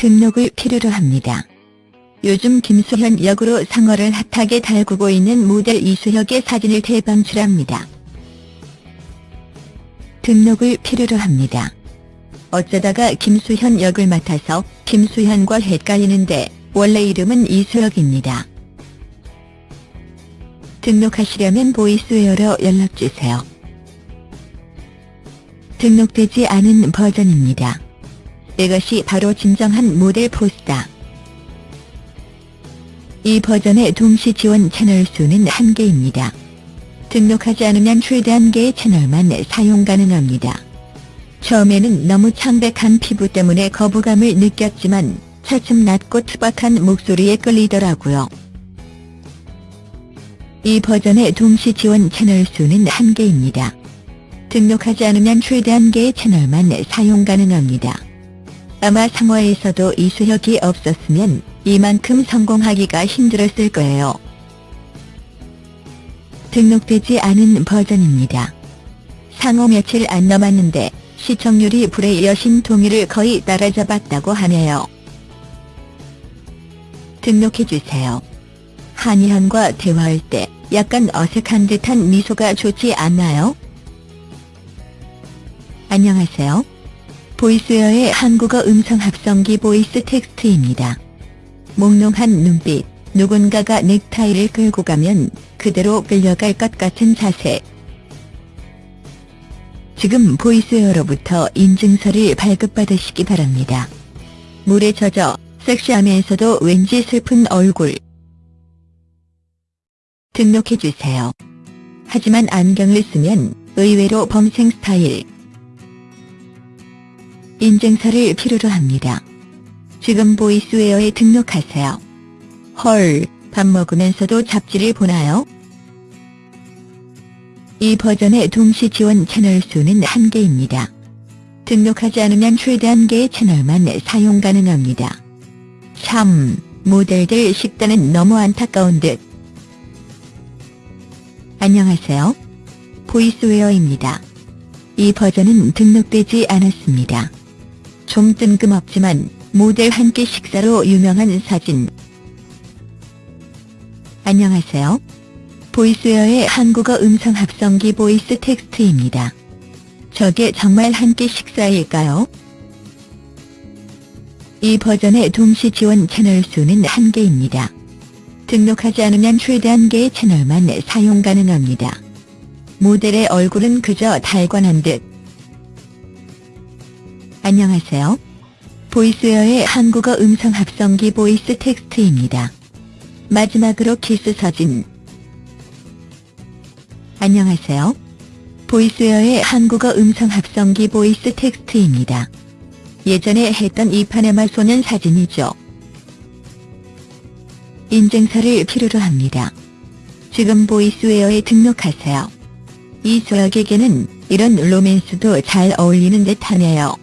등록을 필요로 합니다. 요즘 김수현 역으로 상어를 핫하게 달구고 있는 모델 이수혁의 사진을 대방출합니다. 등록을 필요로 합니다. 어쩌다가 김수현 역을 맡아서 김수현과 헷갈리는데 원래 이름은 이수혁입니다. 등록하시려면 보이스웨어로 연락주세요. 등록되지 않은 버전입니다. 이것이 바로 진정한 모델 포스다. 이 버전의 동시 지원 채널 수는 한개입니다 등록하지 않으면 최대 한개의 채널만 사용 가능합니다. 처음에는 너무 창백한 피부 때문에 거부감을 느꼈지만 차츰 낮고 투박한 목소리에 끌리더라고요. 이 버전의 동시 지원 채널 수는 한개입니다 등록하지 않으면 최대 한개의 채널만 사용 가능합니다. 아마 상어에서도 이수혁이 없었으면 이만큼 성공하기가 힘들었을 거예요. 등록되지 않은 버전입니다. 상호 며칠 안 남았는데 시청률이 불의 여신 동의를 거의 따라잡았다고 하네요. 등록해주세요. 한이현과 대화할 때 약간 어색한 듯한 미소가 좋지 않나요? 안녕하세요. 보이스웨어의 한국어 음성 합성기 보이스 텍스트입니다. 몽롱한 눈빛, 누군가가 넥타이를 끌고 가면 그대로 끌려갈 것 같은 자세. 지금 보이스웨어로부터 인증서를 발급받으시기 바랍니다. 물에 젖어 섹시하면서도 왠지 슬픈 얼굴. 등록해주세요. 하지만 안경을 쓰면 의외로 범생 스타일. 인증서를 필요로 합니다. 지금 보이스웨어에 등록하세요. 헐, 밥 먹으면서도 잡지를 보나요? 이 버전의 동시 지원 채널 수는 한개입니다 등록하지 않으면 최대 한개의 채널만 사용 가능합니다. 참, 모델들 식단은 너무 안타까운 듯. 안녕하세요. 보이스웨어입니다. 이 버전은 등록되지 않았습니다. 좀 뜬금없지만 모델 한 끼 식사로 유명한 사진. 안녕하세요. 보이스웨어의 한국어 음성 합성기 보이스 텍스트입니다. 저게 정말 한 끼 식사일까요? 이 버전의 동시 지원 채널 수는 한개입니다 등록하지 않으면 최대 한개의 채널만 사용 가능합니다. 모델의 얼굴은 그저 달관한 듯. 안녕하세요. 보이스웨어의 한국어 음성 합성기 보이스 텍스트입니다. 마지막으로 키스 사진. 안녕하세요. 보이스웨어의 한국어 음성 합성기 보이스 텍스트입니다. 예전에 했던 이파네마 소년 사진이죠. 인증서를 필요로 합니다. 지금 보이스웨어에 등록하세요. 이소혁에게는 이런 로맨스도 잘 어울리는 듯하네요.